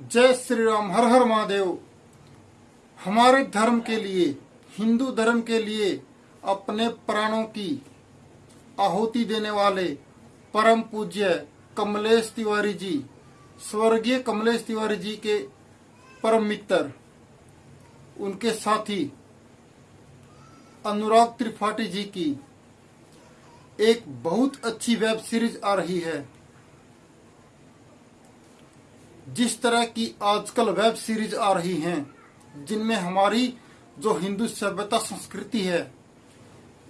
जय श्री राम, हर हर महादेव। हमारे धर्म के लिए, हिंदू धर्म के लिए, अपने प्राणों की आहुति देने वाले परम पूज्य कमलेश तिवारी जी, स्वर्गीय कमलेश तिवारी जी के परम मित्र, उनके साथी, अनुराग त्रिपाठी जी की एक बहुत अच्छी वेब सीरीज़ आ रही है। जिस तरह की आजकल वेब सीरीज़ आ रही हैं, जिनमें हमारी जो हिंदू सभ्यता संस्कृति है,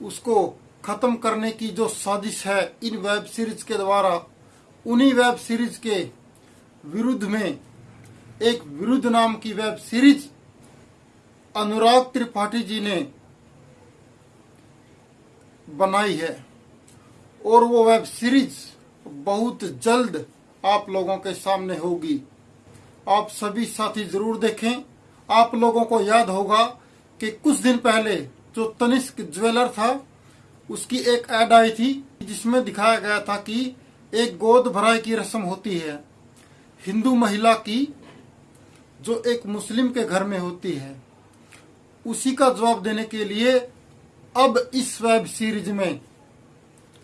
उसको खत्म करने की जो साजिश है इन वेब सीरीज़ के द्वारा, उन्हीं वेब सीरीज़ के विरुद्ध में एक विरुद्ध नाम की वेब सीरीज़ अनुराग त्रिपाठी जी ने बनाई है। और वो वेब सीरीज़ बहुत जल्द आप लोगों के सामने होगी। आप सभी साथी ज़रूर देखें। आप लोगों को याद होगा कि कुछ दिन पहले जो तनिष्क ज्वेलर था, उसकी एक एड आई थी, जिसमें दिखाया गया था कि एक गोद भराई की रस्म होती है। हिंदू महिला की, जो एक मुस्लिम के घर में होती है। उसी का जवाब देने के लिए अब इस वेब सीरीज़ में,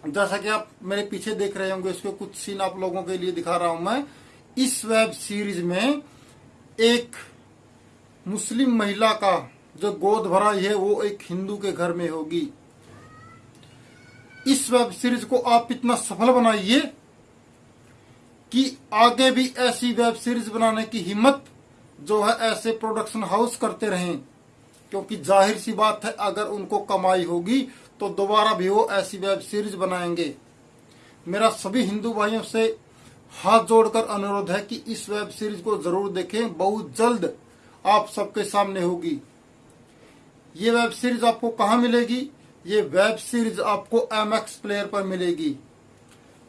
जैसा कि आप मेरे पीछे देख रहे होंगे, इसके कुछ सीन आप लोगों के लिए दिखा रहा हूँ मैं। इस वेब सीरीज़ में एक मुस्लिम महिला का जो गोद भराई है, वो एक हिंदू के घर में होगी। इस वेब सीरीज़ को आप इतना सफल बनाइए कि आगे भी ऐसी वेब सीरीज़ बनाने की हिम्मत जो है, ऐसे प्रोडक्शन हाउस करते रहें। क्योंकि ज़ाहिर सी बात है, अगर उनको कमाई होगी तो दोबारा भी वो ऐसी वेब सीरीज़ बनाएँगे। मेरा सभी हिंदू भाइयों से हाथ जोड़कर अनुरोध है कि इस वेब सीरीज़ को ज़रूर देखें। बहुत जल्द आप सबके सामने होगी। ये वेब सीरीज़ आपको कहा मिलेगी? ये वेब सीरीज़ आपको एम एक्स प्लेयर पर मिलेगी।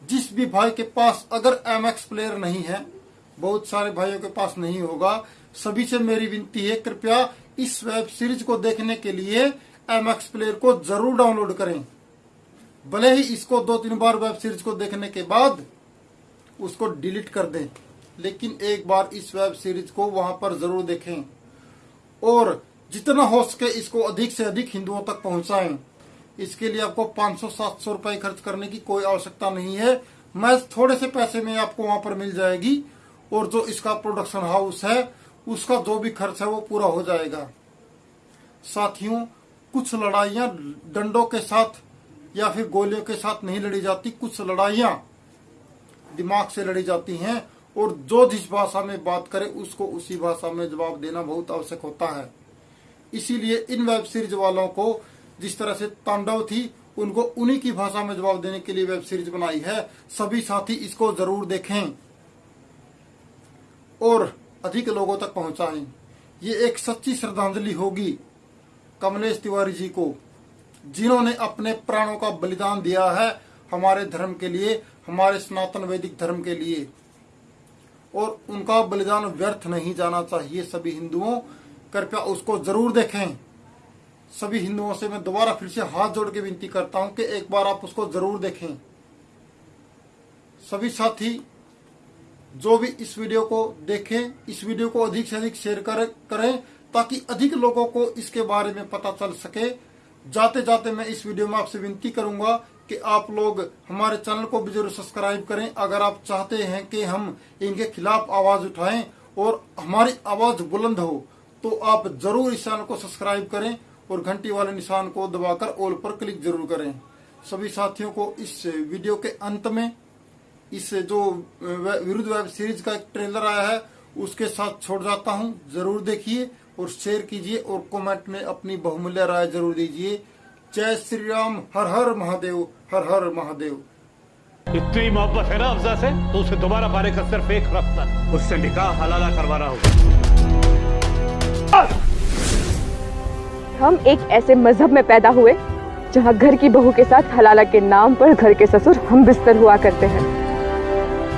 जिस भी भाई के पास अगर एम एक्स प्लेयर नहीं है, बहुत सारे भाइयों के पास नहीं होगा। सभी से मेरी विनती है, कृपया इस वेब सीरीज़ को देखने के लिए एम एक्स प्लेयर को ज़रूर डाउनलोड करें। भले ही इसको दो तीन बार वेब सीरीज़ को देखने के बाद उसको डिलीट कर दें। लेकिन एक बार इस वेब सीरीज़ को वहाँ पर ज़रूर देखें और जितना हो सके इसको अधिक से अधिक हिंदुओं तक पहुंचाएँ। इसके लिए आपको 500-700 रुपए खर्च करने की कोई आवश्यकता नहीं है। मैं थोड़े से पैसे में आपको वहाँ पर मिल जाएगी और जो इसका प्रोडक्शन हाउस है, उसका जो भी खर्च है वो पूरा हो जाएगा। साथियों, कुछ लड़ाइयाँ डंडों के साथ या फिर गोलियों के साथ नहीं लड़ी जाती, कुछ लड़ाइयाँ दिमाग से लड़ी जाती हैं और जो जिस भाषा में बात करे, उसको उसी भाषा में जवाब देना बहुत आवश्यक होता है। इसीलिए इन वेब सीरीज़ वालों को जिस तरह से तांडव थी, उनको उन्हीं की भाषा में जवाब देने के लिए वेब सीरीज़ बनाई है। सभी साथी इसको ज़रूर देखें और अधिक लोगों तक पहुंचाएँ। ये एक सच्ची श्रद्धांजलि होगी कमलेश तिवारी जी को, जिन्होंने अपने प्राणों का बलिदान दिया है। हमारे धर्म के लिए हमारे सनातन वैदिक धर्म के लिए। और उनका बलिदान व्यर्थ नहीं जाना चाहिए सभी हिंदुओं। कृपया उसको ज़रूर देखें। सभी हिंदुओं से मैं दोबारा फिर से हाथ जोड़ के विनती करता हूँ कि एक बार आप उसको ज़रूर देखें। सभी साथी जो भी इस वीडियो को देखें इस वीडियो को अधिक से अधिक शेयर कर, करें ताकि अधिक लोगों को इसके बारे में पता चल सके। जाते जाते मैं इस वीडियो में आपसे विनती करूँगा कि आप लोग हमारे चैनल को भी ज़रूर सब्सक्राइब करें। अगर आप चाहते हैं कि हम इनके खिलाफ आवाज़ उठाएँ और हमारी आवाज़ बुलंद हो तो आप ज़रूर इस चैनल को सब्सक्राइब करें और घंटी वाले निशान को दबाकर ऑल पर क्लिक ज़रूर करें। सभी साथियों को इस वीडियो के अंत में इस जो विरुद्ध वेब सीरीज़ का एक ट्रेलर आया है, उसके साथ छोड़ जाता हूँ। ज़रूर देखिए और शेयर कीजिए और कमेंट में अपनी बहुमूल्य राय ज़रूर दीजिए। जय श्री राम हर हर महादेव हर हर महादेव। इतनी मोहब्बत है ना अफजा से तो उसे दोबारा बारे का सिर्फ़ एक रास्ता। उससे निकाह हलाला करवाना होगा। हम एक ऐसे मज़हब में पैदा हुए जहाँ घर की बहू के साथ हलाला के नाम पर घर के ससुर हम बिस्तर हुआ करते हैं।